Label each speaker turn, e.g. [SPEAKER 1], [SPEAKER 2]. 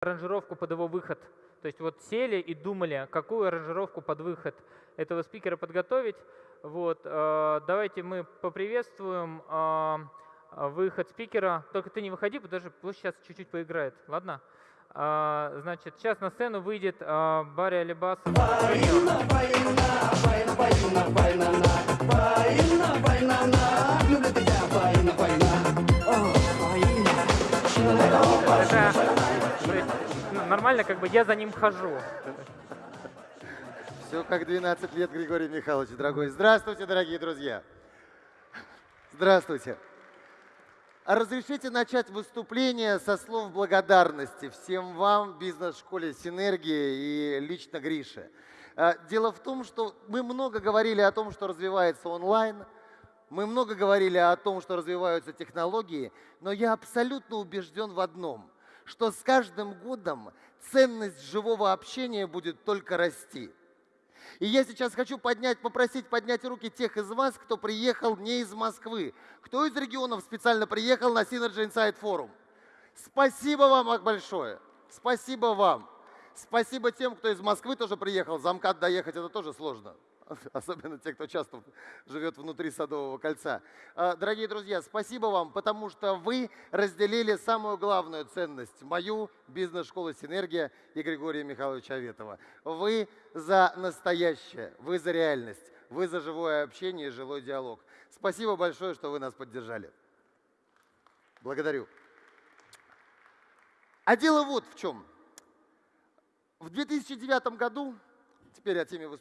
[SPEAKER 1] аранжировку под его выход. То есть вот сели и думали, какую аранжировку под выход этого спикера подготовить. Вот, э, давайте мы поприветствуем э, выход спикера. Только ты не выходи, потому что пусть сейчас чуть-чуть поиграет. Ладно? Э, значит, сейчас на сцену выйдет Барри Алибас. Нормально, как бы я за ним хожу.
[SPEAKER 2] Все как 12 лет, Григорий Михайлович, дорогой. Здравствуйте, дорогие друзья. Здравствуйте. А разрешите начать выступление со слов благодарности всем вам, бизнес-школе «Синергия» и лично Грише. А, Дело в том, что мы много говорили о том, что развивается онлайн, мы много говорили о том, что развиваются технологии, но я абсолютно убежден в одном, что с каждым годом ценность живого общения будет только расти. И я сейчас хочу поднять, попросить поднять руки тех из вас, кто приехал не из Москвы, кто из регионов специально приехал на Synergy Insight Forum. Спасибо вам большое. Спасибо вам. Спасибо тем, кто из Москвы тоже приехал. За МКАД доехать это тоже сложно. Особенно те, кто часто живет внутри Садового кольца. А, Дорогие друзья, спасибо вам, потому что вы разделили самую главную ценность, мою бизнес-школу «Синергия» и Григория Михайловича Аветова. Вы за настоящее, вы за реальность, вы за живое общение и живой диалог. Спасибо большое, что вы нас поддержали. Благодарю. А дело вот в чем. В 2009 году, теперь о теме выступления,